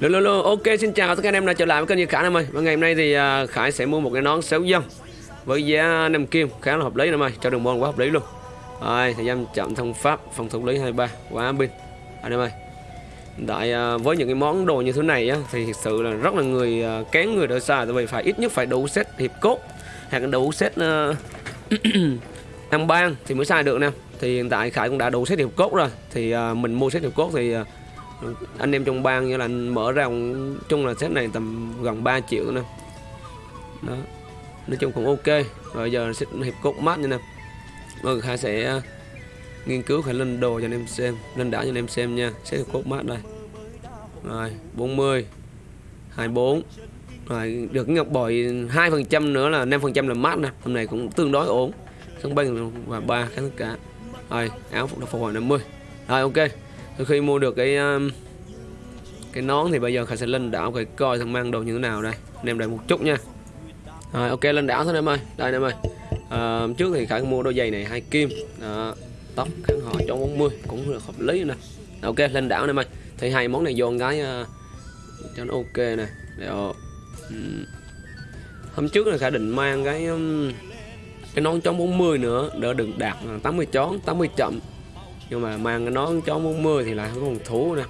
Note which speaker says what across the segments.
Speaker 1: Lô lô lô, ok xin chào tất cả anh em đã trở lại với kênh Như Khải em ơi. Và ngày hôm nay thì uh, Khải sẽ mua một cái nón xéo dân Với giá 5 kim khá là hợp lý em ơi Cho đường môn quá hợp lý luôn. Rồi, thời gian chậm thông pháp, phòng thủ lý 23 Quá pin. Anh em ơi Tại uh, à, với những cái món đồ như thế này á Thì thực sự là rất là người uh, kén người đỡ xa Tại vì phải ít nhất phải đủ set hiệp cốt Hoặc là đủ set uh, ăn ban thì mới xài được nè. Thì hiện tại Khải cũng đã đủ set hiệp cốt rồi Thì uh, mình mua set hiệp cốt thì uh, anh em trong bang như là anh mở ra chung là set này tầm gần 3 triệu nè. Đó. Nói chung cũng ok. Rồi giờ sẽ hiệp cốt mát như nè. Rồi khai sẽ ờ, nghiên cứu phải lên đồ cho anh em xem. Lên đảo cho anh em xem nha. Sẽ hiệp cốt mát đây rồi 40 24 rồi, được ngọc bội hai phần trăm nữa là 5 phần trăm là mát nè. Hôm nay cũng tương đối ổn. Sân băng và ba kháng tất cả rồi, áo phục phục hồi 50 rồi, ok từ khi mua được cái um, cái nón thì bây giờ khải sẽ lên đảo phải coi thằng mang đồ như thế nào đây. Anh em đợi một chút nha. Rồi ok lên đảo thôi em ơi. Đây em ơi. À, trước thì khải mua đôi giày này hai kim. À, tóc kháng họ cho 40 cũng được hợp lý nè. Ok lên đảo em ơi. Thì hai món này vô cái uh, ờ, cho nó ok nè. Để um, ờ, hôm trước là khải định mang cái um, cái nón chống 40 nữa đỡ đừng đạt 80 chón 80 chậm nhưng mà mang cái nón chó 40 thì lại không có phòng thú nè.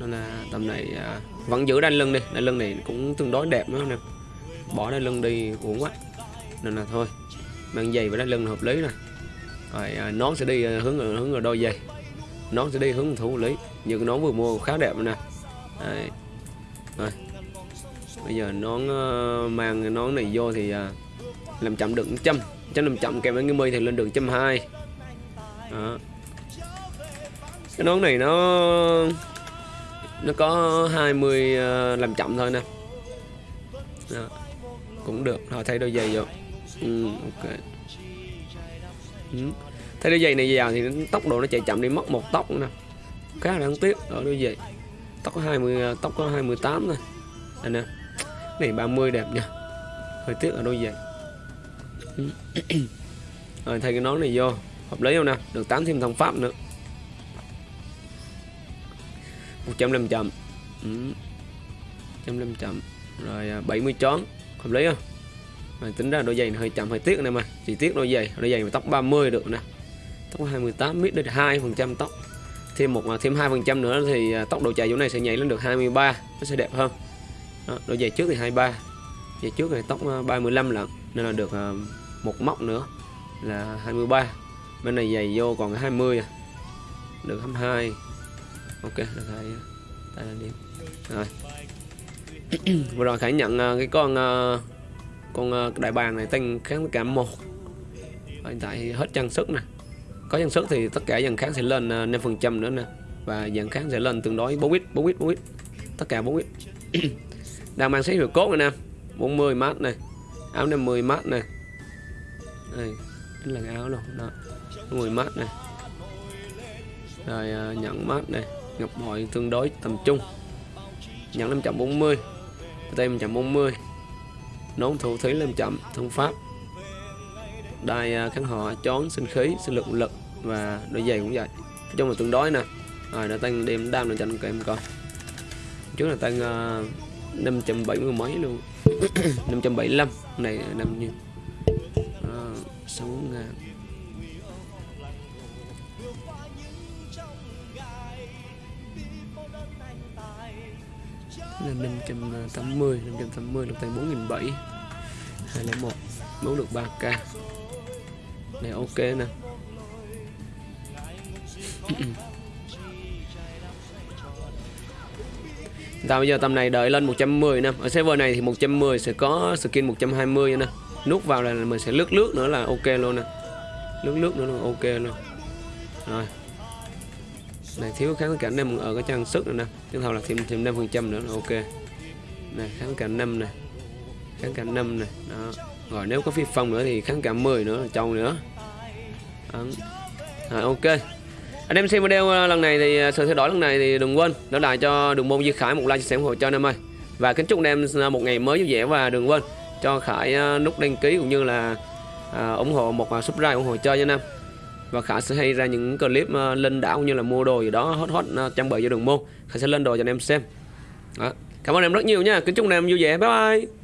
Speaker 1: Nên là tầm này à, vẫn giữ đai lưng đi. Đai lưng này cũng tương đối đẹp nữa nè. Bỏ đai lưng đi uổng quá. Nên là thôi mang giày và đai lưng hợp lý nè. Rồi à, nón sẽ đi à, hướng ở, hướng ở đôi giày. Nón sẽ đi hướng thủ lý. Như cái nón vừa mua khá đẹp nè. Đấy. rồi. Bây giờ nón uh, mang cái nón này vô thì uh, làm chậm được châm trăm. Làm chậm kèm với cái mi thì lên được châm hai. Đó cái nón này nó nó có 20 uh, ờ, làm chậm thôi nè. Đó. cũng được. Thôi thay đôi giày vô. Ừ, ok. Ừ. thay đôi giày này vào thì tốc độ nó chạy chậm đi mất một tóc nữa nè. Khá là đáng tiếc. Ở đôi giày. Tóc có 20 ờ, tóc có 28 thôi. Đây nè. Này 30 đẹp nha hơi tiếc ở đôi giày. Ừ. rồi thay cái nón này vô. Hợp lý không nè? Được 8 thêm thông pháp nữa. 105 chậm ừ. 105 chậm rồi à, 70 chón. Hợp lý không? Mà tính ra đôi giày này hơi chậm hơi tiếc nè mà. Chỉ tiếc đôi giày đôi giày mà tóc 30 được nè. Tóc 28 mít đến 2 phần trăm tóc. Thêm một à, thêm 2 phần trăm nữa thì tóc tốc độ chạy chỗ này sẽ nhảy lên được 23 nó sẽ đẹp hơn. Đó, đôi giày trước thì 23 giày trước này tóc 35 lận. Nên là được một móc nữa là 23 bên này giày vô còn 20 à. được 22 ok, được hai tay là điểm rồi. Vừa rồi khải nhận à, cái con à, con à, đại bàng này tăng kháng tất cả một. Hiện tại hết trang sức nè. Có trang sức thì tất cả dàn kháng sẽ lên 5 phần trăm nữa nè. Và dàn kháng sẽ lên tương đối 4 ít 4 ít 4 ít tất cả 4 ít đang mang xếp hiệu cốt này nè. 40 mát này áo 50 mát này đây là cái áo luôn đó. 10 mát này rồi nhận mát này ngọc bội tương đối tầm trung. Nhẫn 540 tay 140 nón thủ thúy lên chậm thông pháp. Đai à, kháng họ chón sinh khí sinh lực lực và đôi giày cũng vậy. Nói chung là tương đối nè. Rồi đã tăng đem đam lên cho anh em coi. Trước là tăng uh, 570 mấy luôn. 575 này năm như uh, 6 ngàn. Là 580 580 à, được tay 4007 201 máu được 3k này, ok nè. Tao bây giờ tầm này đợi lên 110 nè. Ở server này thì 110 sẽ có skin 120 nè. Nút vào là mình sẽ lướt lướt nữa là ok luôn nè. Lướt lướt nữa là ok luôn. Rồi này thiếu kháng cảnh năm ở cái trang sức này nè. Tiếp theo là thêm thêm năm phần trăm nữa là ok. Này kháng cảnh năm này kháng cảnh năm này đó. Rồi nếu có phi phong nữa thì kháng cảnh 10 nữa là trâu nữa. Đó. À, ok. Anh em xem video ờ, lần này thì ờ, sự thay đổi lần này thì đừng quên để lại cho đường môn Duy Khải một like chia sẻ ủng hộ cho anh em ơi. Và kính chúc anh em một ngày mới vui vẻ và đừng quên cho Khải nút đăng ký cũng như là à, ủng hộ một subscribe ủng hộ cho anh em và Khả sẽ hay ra những clip ờ, lên đảo như là mua đồ gì đó hot hot ờ, trang bị cho đường môn. Khả sẽ lên đồ cho anh em xem. Đó. cảm ơn em rất nhiều nha. Kính chúc anh em vui vẻ. Bye bye.